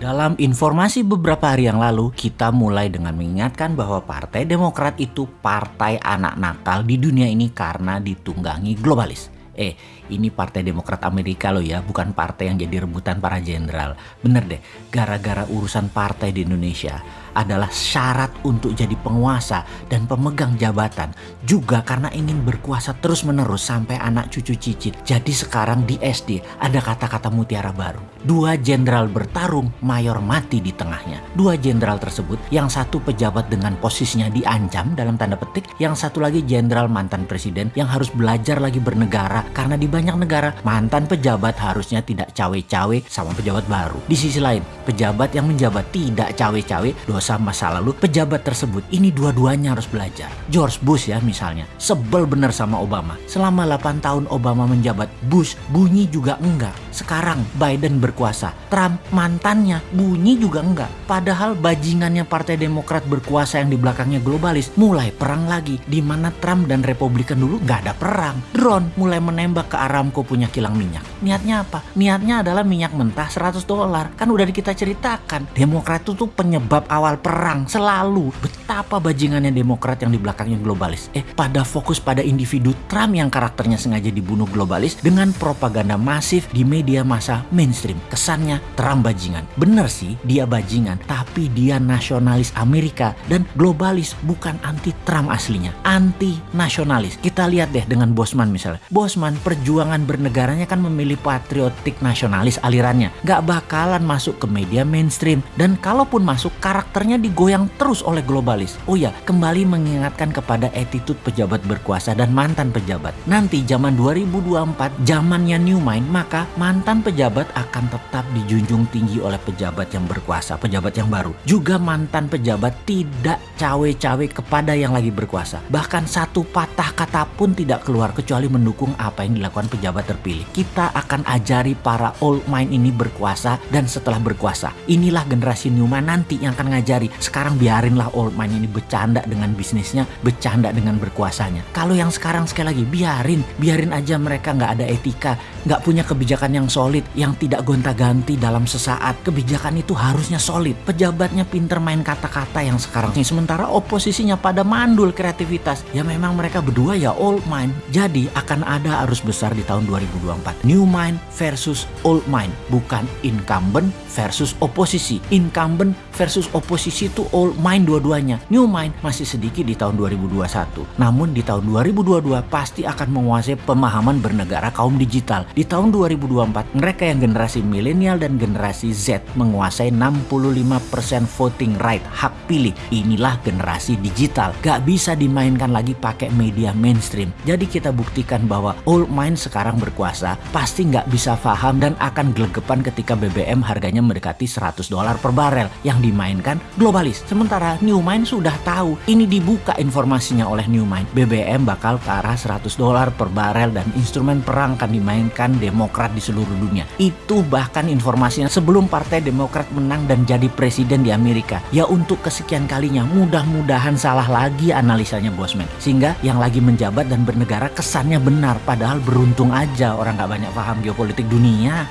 Dalam informasi beberapa hari yang lalu, kita mulai dengan mengingatkan bahwa Partai Demokrat itu partai anak nakal di dunia ini karena ditunggangi globalis. Eh, ini Partai Demokrat Amerika loh ya, bukan partai yang jadi rebutan para jenderal. Bener deh, gara-gara urusan partai di Indonesia adalah syarat untuk jadi penguasa dan pemegang jabatan juga karena ingin berkuasa terus-menerus sampai anak cucu cicit. Jadi sekarang di SD ada kata-kata mutiara baru. Dua jenderal bertarung, mayor mati di tengahnya. Dua jenderal tersebut, yang satu pejabat dengan posisinya diancam dalam tanda petik, yang satu lagi jenderal mantan presiden yang harus belajar lagi bernegara karena di banyak negara mantan pejabat harusnya tidak cawe-cawe sama pejabat baru. Di sisi lain, pejabat yang menjabat tidak cawe-cawe dosa masa lalu pejabat tersebut ini dua-duanya harus belajar. George Bush ya misalnya, sebel bener sama Obama. Selama 8 tahun Obama menjabat, Bush bunyi juga enggak. Sekarang Biden berkuasa, Trump mantannya bunyi juga enggak. Padahal bajingannya Partai Demokrat berkuasa yang di belakangnya globalis mulai perang lagi. Di mana Trump dan Republikan dulu nggak ada perang. Drone mulai menembak ke Aramco punya kilang minyak. Niatnya apa? Niatnya adalah minyak mentah 100 dolar. Kan udah kita ceritakan. Demokrat itu tuh penyebab awal perang selalu betapa bajingannya Demokrat yang di belakangnya globalis. Eh, pada fokus pada individu Trump yang karakternya sengaja dibunuh globalis dengan propaganda masif di media massa mainstream. Kesannya Trump bajingan. Bener sih, dia bajingan, tapi dia nasionalis Amerika dan globalis bukan anti Trump aslinya, anti nasionalis. Kita lihat deh dengan Bosman misalnya. Bosman perjuangan bernegaranya kan memilih patriotik nasionalis alirannya. Gak bakalan masuk ke media mainstream dan kalaupun masuk karakter karakternya digoyang terus oleh globalis. Oh ya, kembali mengingatkan kepada attitude pejabat berkuasa dan mantan pejabat. Nanti zaman 2024, zamannya new mind, maka mantan pejabat akan tetap dijunjung tinggi oleh pejabat yang berkuasa, pejabat yang baru. Juga mantan pejabat tidak cawe-cawe kepada yang lagi berkuasa. Bahkan satu patah kata pun tidak keluar kecuali mendukung apa yang dilakukan pejabat terpilih. Kita akan ajari para old mind ini berkuasa dan setelah berkuasa. Inilah generasi new mind nanti yang akan ngajar pelajari. Sekarang biarinlah old man ini bercanda dengan bisnisnya, bercanda dengan berkuasanya. Kalau yang sekarang sekali lagi biarin, biarin aja mereka nggak ada etika, nggak punya kebijakan yang solid, yang tidak gonta-ganti dalam sesaat. Kebijakan itu harusnya solid. Pejabatnya pinter main kata-kata yang sekarang ini. Sementara oposisinya pada mandul kreativitas. Ya memang mereka berdua ya old mind. Jadi akan ada arus besar di tahun 2024. New mind versus old mind. Bukan incumbent versus oposisi. Incumbent versus oposisi itu old mind dua-duanya. New mind masih sedikit di tahun 2021. Namun di tahun 2022 pasti akan menguasai pemahaman bernegara kaum digital. Di tahun 2024 mereka yang generasi milenial dan generasi Z menguasai 65% voting right, hak pilih. Inilah generasi digital. Gak bisa dimainkan lagi pakai media mainstream. Jadi kita buktikan bahwa old mind sekarang berkuasa pasti nggak bisa paham dan akan gelegepan ketika BBM harganya mendekati 100 dolar per barel yang dimainkan globalis. Sementara Newmind sudah tahu ini dibuka informasinya oleh Newmind. BBM bakal ke arah 100 dolar per barel dan instrumen perang akan dimainkan Demokrat di seluruh dunia. Itu bahkan informasinya sebelum Partai Demokrat menang dan jadi presiden di Amerika. Ya untuk kesekian kalinya mudah-mudahan salah lagi analisanya Bosman. Sehingga yang lagi menjabat dan bernegara kesannya benar padahal beruntung aja orang gak banyak paham geopolitik dunia.